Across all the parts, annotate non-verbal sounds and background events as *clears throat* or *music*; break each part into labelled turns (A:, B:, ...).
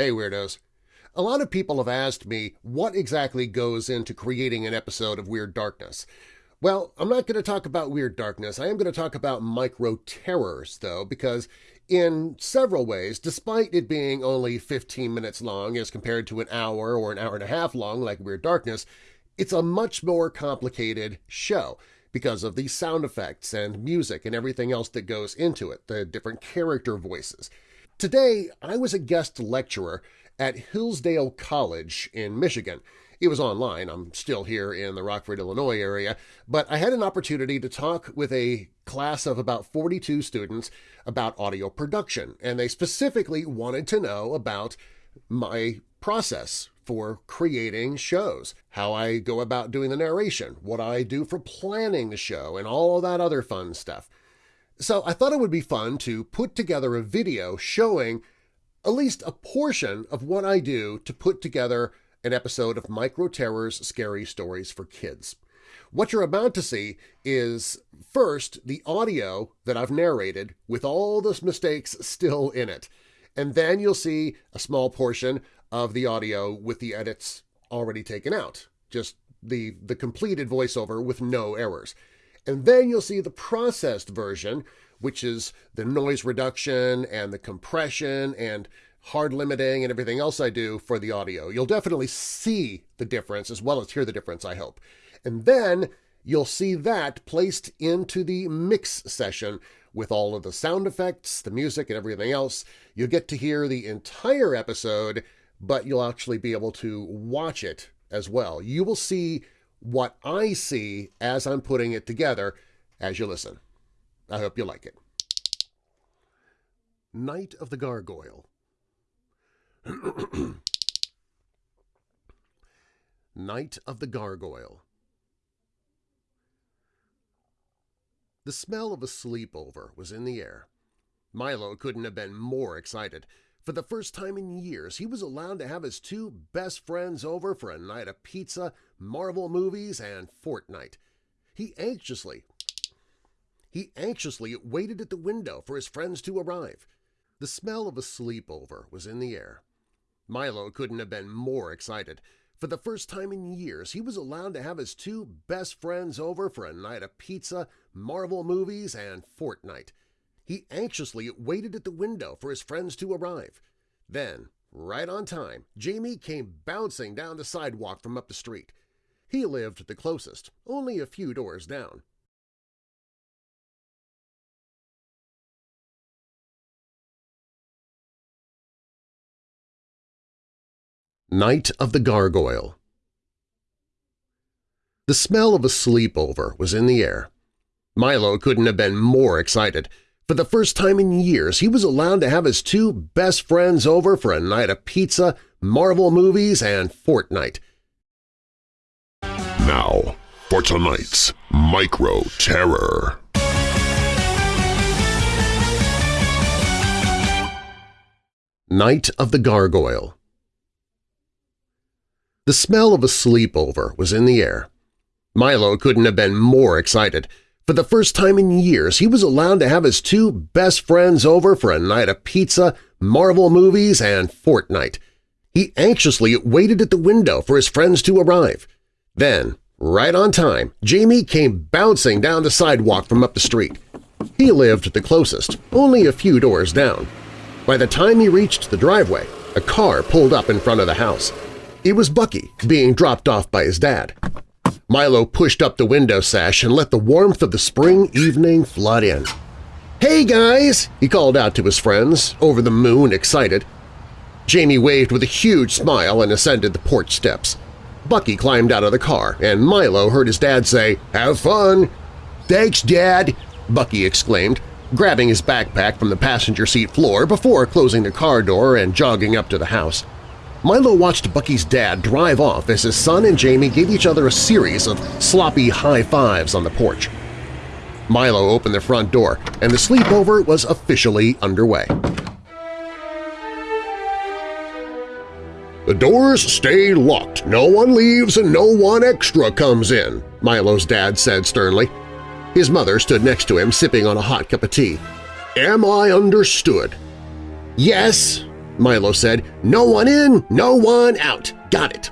A: Hey Weirdos! A lot of people have asked me what exactly goes into creating an episode of Weird Darkness. Well, I'm not going to talk about Weird Darkness. I am going to talk about micro-terrors, though, because in several ways, despite it being only 15 minutes long as compared to an hour or an hour and a half long like Weird Darkness, it's a much more complicated show because of the sound effects and music and everything else that goes into it, the different character voices. Today, I was a guest lecturer at Hillsdale College in Michigan. It was online, I'm still here in the Rockford, Illinois area, but I had an opportunity to talk with a class of about 42 students about audio production, and they specifically wanted to know about my process for creating shows, how I go about doing the narration, what I do for planning the show, and all that other fun stuff. So I thought it would be fun to put together a video showing at least a portion of what I do to put together an episode of Micro Terror's Scary Stories for Kids. What you're about to see is, first, the audio that I've narrated with all the mistakes still in it, and then you'll see a small portion of the audio with the edits already taken out, just the, the completed voiceover with no errors. And then you'll see the processed version, which is the noise reduction and the compression and hard limiting and everything else I do for the audio. You'll definitely see the difference as well as hear the difference, I hope. And then you'll see that placed into the mix session with all of the sound effects, the music, and everything else. You'll get to hear the entire episode, but you'll actually be able to watch it as well. You will see what I see as I'm putting it together as you listen. I hope you like it. Night of the Gargoyle *clears throat* Night of the Gargoyle The smell of a sleepover was in the air. Milo couldn't have been more excited. For the first time in years, he was allowed to have his two best friends over for a night of pizza, Marvel movies, and Fortnite. He anxiously, he anxiously waited at the window for his friends to arrive. The smell of a sleepover was in the air. Milo couldn't have been more excited. For the first time in years, he was allowed to have his two best friends over for a night of pizza, Marvel movies, and Fortnite. He anxiously waited at the window for his friends to arrive. Then, right on time, Jamie came bouncing down the sidewalk from up the street. He lived the closest, only a few doors down. Night of the Gargoyle The smell of a sleepover was in the air. Milo couldn't have been more excited. For the first time in years, he was allowed to have his two best friends over for a night of pizza, Marvel movies, and Fortnite.
B: Now, for tonight's Micro Terror.
A: Night of the Gargoyle The smell of a sleepover was in the air. Milo couldn't have been more excited. For the first time in years, he was allowed to have his two best friends over for a night of pizza, Marvel movies, and Fortnite. He anxiously waited at the window for his friends to arrive. Then, right on time, Jamie came bouncing down the sidewalk from up the street. He lived the closest, only a few doors down. By the time he reached the driveway, a car pulled up in front of the house. It was Bucky, being dropped off by his dad. Milo pushed up the window sash and let the warmth of the spring evening flood in. "'Hey, guys!' he called out to his friends, over the moon excited. Jamie waved with a huge smile and ascended the porch steps. Bucky climbed out of the car, and Milo heard his dad say, "'Have fun!' "'Thanks, Dad!' Bucky exclaimed, grabbing his backpack from the passenger seat floor before closing the car door and jogging up to the house. Milo watched Bucky's dad drive off as his son and Jamie gave each other a series of sloppy high-fives on the porch. Milo opened the front door, and the sleepover was officially underway.
B: The doors stay locked. No one leaves and no one extra comes in, Milo's dad said sternly.
A: His mother stood next to him sipping on a hot cup of tea.
B: Am I understood?
A: Yes,
B: Milo said. No one in, no one out. Got it.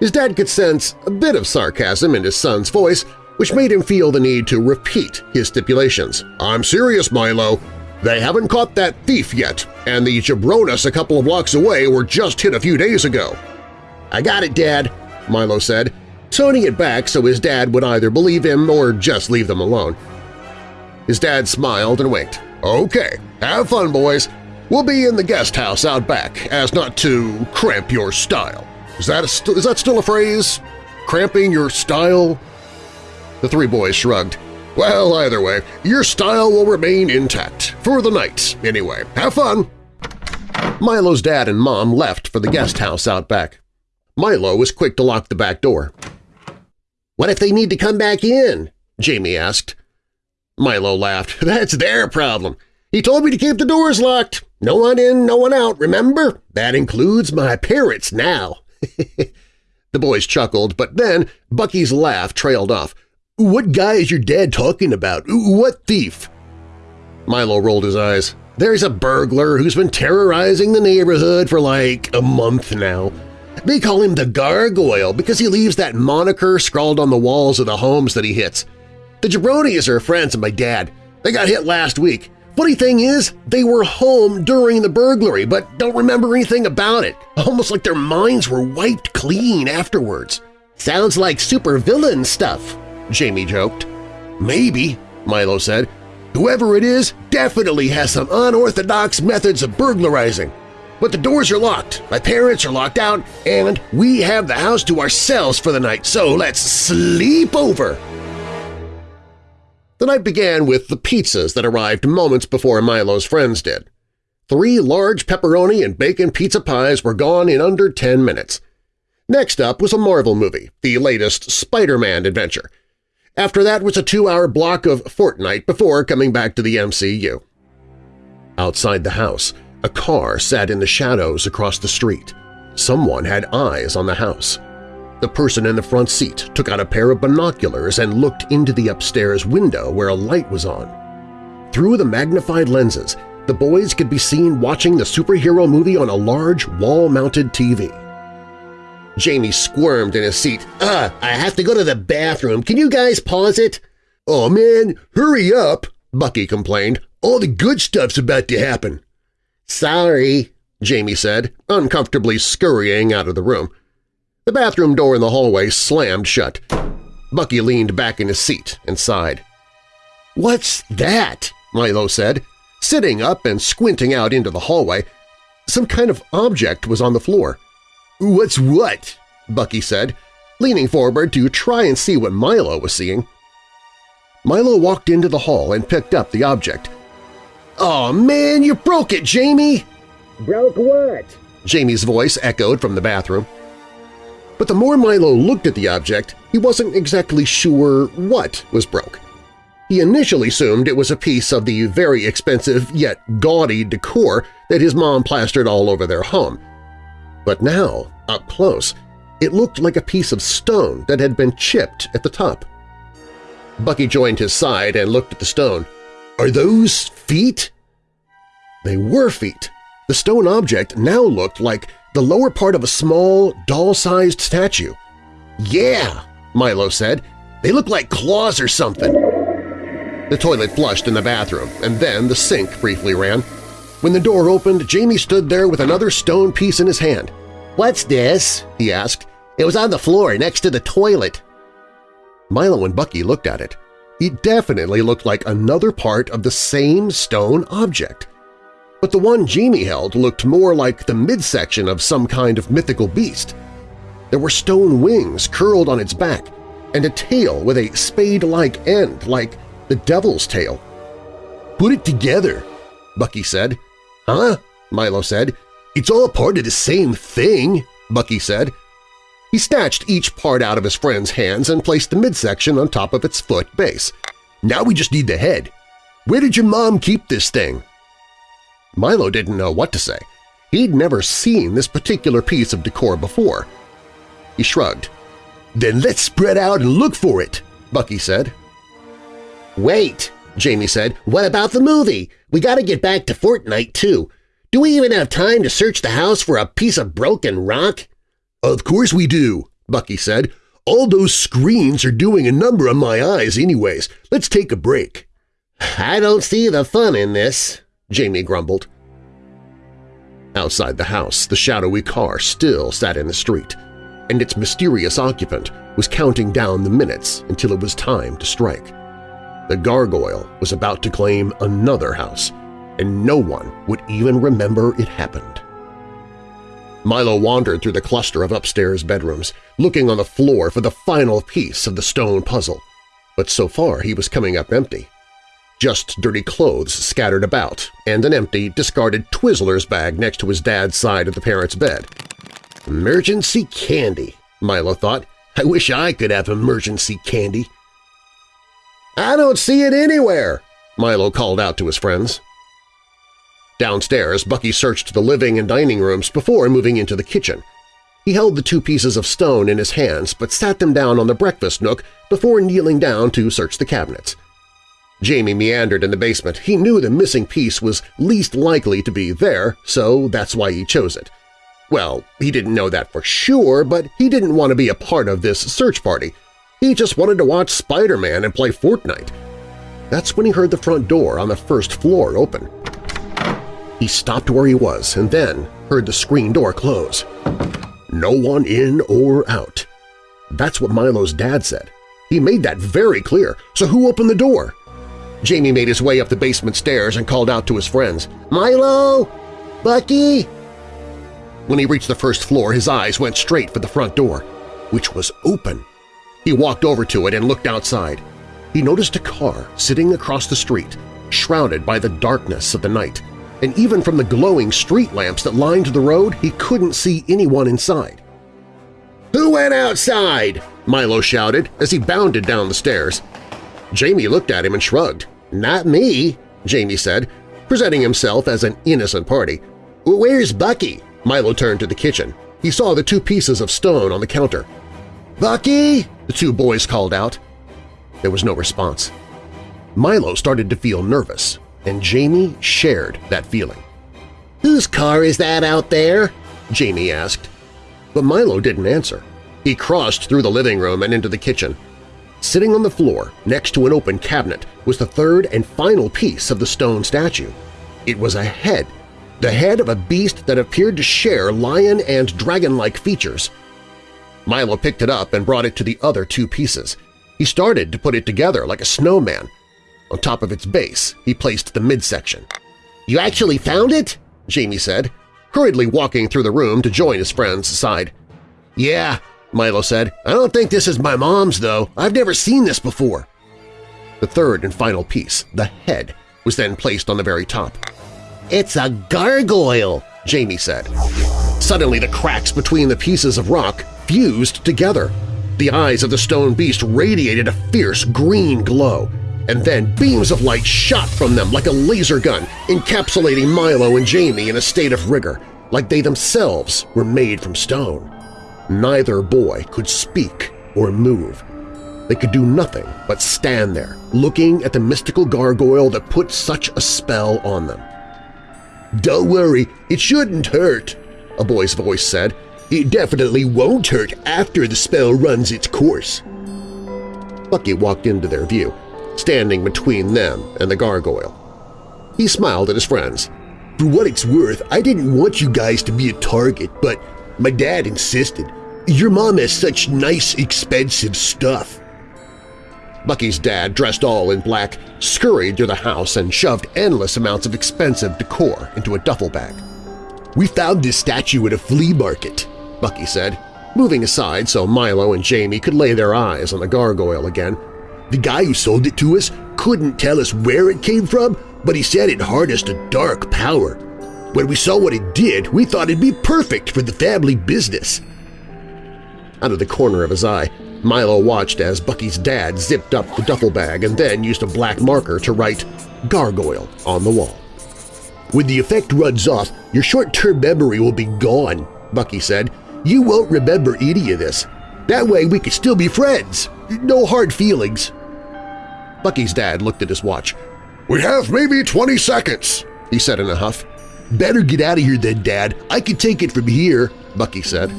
B: His dad could sense a bit of sarcasm in his son's voice, which made him feel the need to repeat his stipulations. I'm serious, Milo. They haven't caught that thief yet, and the jabronis a couple of blocks away were just hit a few days ago. I got it, Dad, Milo said, toning it back so his dad would either believe him or just leave them alone. His dad smiled and winked. Okay, have fun, boys. We'll be in the guest house out back, as not to cramp your style. Is that, a is that still a phrase? Cramping your style? The three boys shrugged. Well, either way, your style will remain intact. For the night, anyway. Have fun! Milo's dad and mom left for the guest house out back. Milo was quick to lock the back door. What if they need to come back in? Jamie asked. Milo laughed. *laughs* That's their problem. He told me to keep the doors locked. No one in, no one out, remember? That includes my parents now. *laughs* the boys chuckled, but then Bucky's laugh trailed off. What guy is your dad talking about? What thief? Milo rolled his eyes. There's a burglar who's been terrorizing the neighborhood for like a month now. They call him the Gargoyle because he leaves that moniker scrawled on the walls of the homes that he hits. The jabronis are friends of my dad. They got hit last week. Funny thing is, they were home during the burglary but don't remember anything about it, *laughs* almost like their minds were wiped clean afterwards. Sounds like supervillain stuff, Jamie joked. Maybe, Milo said. Whoever it is definitely has some unorthodox methods of burglarizing. But the doors are locked, my parents are locked out, and we have the house to ourselves for the night, so let's sleep over. The night began with the pizzas that arrived moments before Milo's friends did. Three large pepperoni and bacon pizza pies were gone in under 10 minutes. Next up was a Marvel movie, the latest Spider-Man adventure. After that was a two-hour block of Fortnite before coming back to the MCU. Outside the house, a car sat in the shadows across the street. Someone had eyes on the house. The person in the front seat took out a pair of binoculars and looked into the upstairs window where a light was on. Through the magnified lenses, the boys could be seen watching the superhero movie on a large wall-mounted TV. Jamie squirmed in his seat. Ah, I have to go to the bathroom. Can you guys pause it? Oh man, hurry up, Bucky complained. All the good stuff's about to happen. Sorry, Jamie said, uncomfortably scurrying out of the room. The bathroom door in the hallway slammed shut. Bucky leaned back in his seat and sighed. What's that? Milo said, sitting up and squinting out into the hallway. Some kind of object was on the floor. What's what? Bucky said, leaning forward to try and see what Milo was seeing. Milo walked into the hall and picked up the object. Oh man, you broke it, Jamie!
C: Broke what?
B: Jamie's voice echoed from the bathroom. But the more Milo looked at the object, he wasn't exactly sure what was broke. He initially assumed it was a piece of the very expensive yet gaudy decor that his mom plastered all over their home. But now, up close, it looked like a piece of stone that had been chipped at the top. Bucky joined his side and looked at the stone. Are those feet? They were feet. The stone object now looked like the lower part of a small, doll-sized statue. Yeah, Milo said. They look like claws or something. The toilet flushed in the bathroom, and then the sink briefly ran. When the door opened, Jamie stood there with another stone piece in his hand. "'What's this?' he asked. "'It was on the floor next to the toilet.' Milo and Bucky looked at it. It definitely looked like another part of the same stone object. But the one Jamie held looked more like the midsection of some kind of mythical beast. There were stone wings curled on its back, and a tail with a spade-like end, like the devil's tail. "'Put it together,' Bucky said. "'Huh?' Milo said. "'It's all part of the same thing,' Bucky said. He snatched each part out of his friend's hands and placed the midsection on top of its foot base. Now we just need the head. Where did your mom keep this thing? Milo didn't know what to say. He'd never seen this particular piece of decor before. He shrugged. Then let's spread out and look for it, Bucky said. Wait, Jamie said. What about the movie? We gotta get back to Fortnite, too. Do we even have time to search the house for a piece of broken rock?
C: Of course we do, Bucky said. All those screens are doing a number on my eyes anyways. Let's take a break.
B: I don't see the fun in this, Jamie grumbled.
A: Outside the house, the shadowy car still sat in the street, and its mysterious occupant was counting down the minutes until it was time to strike. The gargoyle was about to claim another house, and no one would even remember it happened. Milo wandered through the cluster of upstairs bedrooms, looking on the floor for the final piece of the stone puzzle, but so far he was coming up empty. Just dirty clothes scattered about and an empty, discarded Twizzlers bag next to his dad's side of the parents' bed.
B: Emergency candy, Milo thought. I wish I could have emergency candy.
A: I don't see it anywhere, Milo called out to his friends. Downstairs, Bucky searched the living and dining rooms before moving into the kitchen. He held the two pieces of stone in his hands but sat them down on the breakfast nook before kneeling down to search the cabinets. Jamie meandered in the basement. He knew the missing piece was least likely to be there, so that's why he chose it. Well, he didn't know that for sure, but he didn't want to be a part of this search party. He just wanted to watch Spider-Man and play Fortnite. That's when he heard the front door on the first floor open. He stopped where he was and then heard the screen door close. No one in or out. That's what Milo's dad said. He made that very clear, so who opened the door? Jamie made his way up the basement stairs and called out to his friends, "'Milo! Bucky!' When he reached the first floor, his eyes went straight for the front door, which was open. He walked over to it and looked outside. He noticed a car sitting across the street, shrouded by the darkness of the night, and even from the glowing street lamps that lined the road, he couldn't see anyone inside. "'Who went outside?' Milo shouted as he bounded down the stairs. Jamie looked at him and shrugged. "'Not me,' Jamie said, presenting himself as an innocent party. "'Where's Bucky?' Milo turned to the kitchen. He saw the two pieces of stone on the counter. "'Bucky!' the two boys called out. There was no response. Milo started to feel nervous, and Jamie shared that feeling.
B: "'Whose car is that out there?'
A: Jamie asked. But Milo didn't answer. He crossed through the living room and into the kitchen. Sitting on the floor next to an open cabinet was the third and final piece of the stone statue. It was a head, the head of a beast that appeared to share lion and dragon-like features. Milo picked it up and brought it to the other two pieces. He started to put it together like a snowman, on top of its base, he placed the midsection. "'You actually found it?' Jamie said, hurriedly walking through the room to join his friend's side. "'Yeah,' Milo said. "'I don't think this is my mom's, though. I've never seen this before.' The third and final piece, the head, was then placed on the very top.
B: "'It's a gargoyle!' Jamie said.
A: Suddenly the cracks between the pieces of rock fused together. The eyes of the stone beast radiated a fierce green glow, and then beams of light shot from them like a laser gun, encapsulating Milo and Jamie in a state of rigor, like they themselves were made from stone. Neither boy could speak or move. They could do nothing but stand there, looking at the mystical gargoyle that put such a spell on them.
C: "'Don't worry, it shouldn't hurt,' a boy's voice said. "'It definitely won't hurt after the spell runs its course.'
A: Bucky walked into their view, standing between them and the gargoyle. He smiled at his friends.
C: For what it's worth, I didn't want you guys to be a target, but my dad insisted. Your mom has such nice, expensive stuff.
A: Bucky's dad, dressed all in black, scurried through the house and shoved endless amounts of expensive decor into a duffel bag.
C: We found this statue at a flea market, Bucky said, moving aside so Milo and Jamie could lay their eyes on the gargoyle again the guy who sold it to us couldn't tell us where it came from, but he said it harnessed a dark power. When we saw what it did, we thought it'd be perfect for the family business.
A: Out of the corner of his eye, Milo watched as Bucky's dad zipped up the duffel bag and then used a black marker to write Gargoyle on the wall.
C: When the effect runs off, your short-term memory will be gone, Bucky said. You won't remember any of this. That way we can still be friends. No hard feelings.
A: Bucky's dad looked at his watch.
D: We have maybe 20 seconds, he said in a huff.
C: Better get out of here then, Dad. I can take it from here, Bucky said.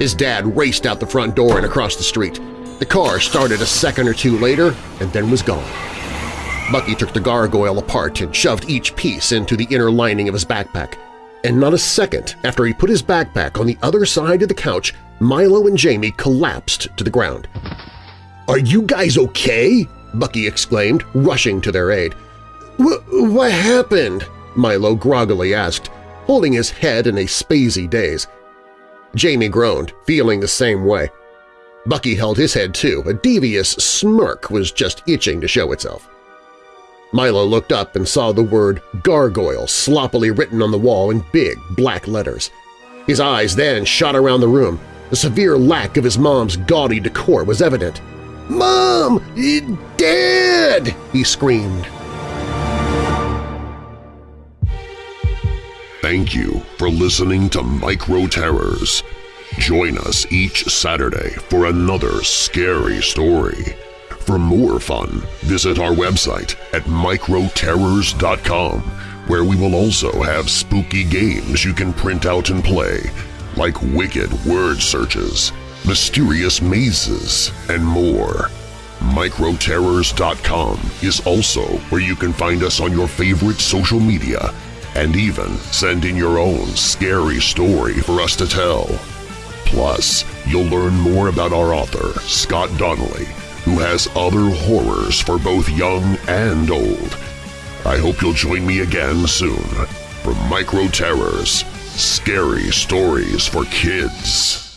B: His dad raced out the front door and across the street. The car started a second or two later and then was gone. Bucky took the gargoyle apart and shoved each piece into the inner lining of his backpack. And not a second after he put his backpack on the other side of the couch, Milo and Jamie collapsed to the ground.
C: "'Are you guys okay?'
B: Bucky exclaimed, rushing to their aid. "'What happened?' Milo groggily asked, holding his head in a spazy daze. Jamie groaned, feeling the same way. Bucky held his head too, a devious smirk was just itching to show itself. Milo looked up and saw the word gargoyle sloppily written on the wall in big black letters. His eyes then shot around the room. The severe lack of his mom's gaudy decor was evident.
C: "'Mom! Dad!' he screamed.
D: Thank you for listening to Micro Terrors. Join us each Saturday for another scary story. For more fun, visit our website at microterrors.com, where we will also have spooky games you can print out and play, like wicked word searches, mysterious mazes, and more. Microterrors.com is also where you can find us on your favorite social media and even send in your own scary story for us to tell. Plus, you'll learn more about our author, Scott Donnelly, who has other horrors for both young and old. I hope you'll join me again soon for Micro Terrors, Scary Stories for Kids.